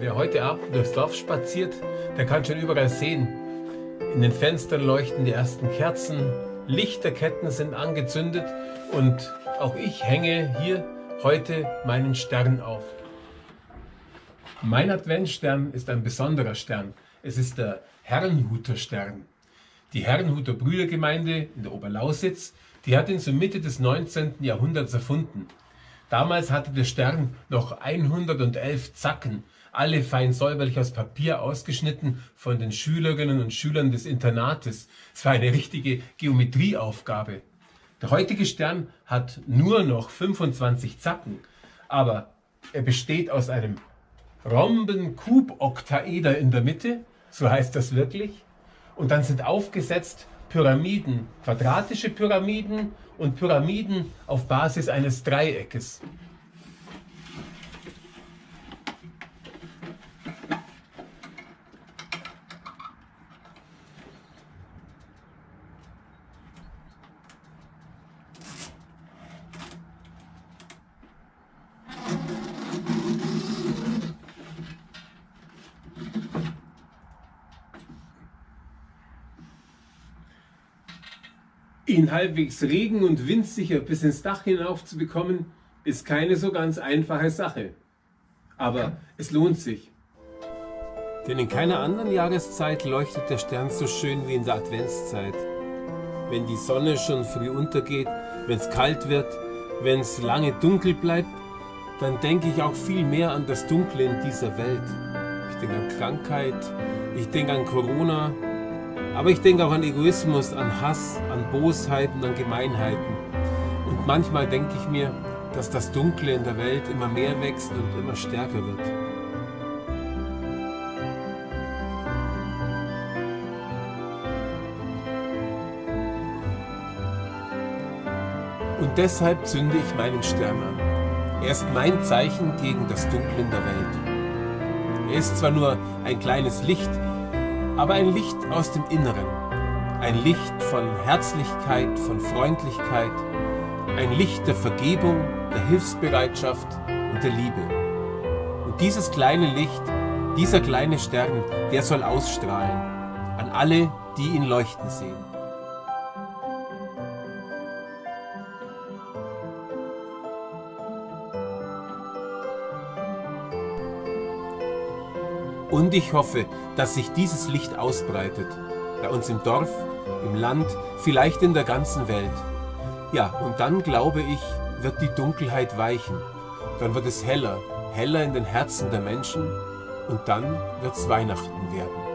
Wer heute Abend durchs Dorf spaziert, der kann schon überall sehen. In den Fenstern leuchten die ersten Kerzen, Lichterketten sind angezündet und auch ich hänge hier heute meinen Stern auf. Mein Adventstern ist ein besonderer Stern. Es ist der Herrenhuter Stern. Die Herrenhuter Brüdergemeinde in der Oberlausitz, die hat ihn zur Mitte des 19. Jahrhunderts erfunden. Damals hatte der Stern noch 111 Zacken, alle fein säuberlich aus Papier ausgeschnitten von den Schülerinnen und Schülern des Internates. Es war eine richtige Geometrieaufgabe. Der heutige Stern hat nur noch 25 Zacken, aber er besteht aus einem Rhomben-Kuboktaeder in der Mitte, so heißt das wirklich, und dann sind aufgesetzt Pyramiden, quadratische Pyramiden und Pyramiden auf Basis eines Dreieckes. Ihn halbwegs regen- und windsicher bis ins Dach hinauf zu bekommen, ist keine so ganz einfache Sache. Aber es lohnt sich. Denn in keiner anderen Jahreszeit leuchtet der Stern so schön wie in der Adventszeit. Wenn die Sonne schon früh untergeht, wenn es kalt wird, wenn es lange dunkel bleibt, dann denke ich auch viel mehr an das Dunkle in dieser Welt. Ich denke an Krankheit, ich denke an Corona, aber ich denke auch an Egoismus, an Hass, an Bosheit und an Gemeinheiten. Und manchmal denke ich mir, dass das Dunkle in der Welt immer mehr wächst und immer stärker wird. Und deshalb zünde ich meinen Stern an. Er ist mein Zeichen gegen das Dunkle in der Welt. Er ist zwar nur ein kleines Licht, aber ein Licht aus dem Inneren. Ein Licht von Herzlichkeit, von Freundlichkeit, ein Licht der Vergebung, der Hilfsbereitschaft und der Liebe. Und dieses kleine Licht, dieser kleine Stern, der soll ausstrahlen an alle, die ihn leuchten sehen. Und ich hoffe, dass sich dieses Licht ausbreitet. Bei uns im Dorf, im Land, vielleicht in der ganzen Welt. Ja, und dann glaube ich, wird die Dunkelheit weichen. Dann wird es heller, heller in den Herzen der Menschen und dann wird es Weihnachten werden.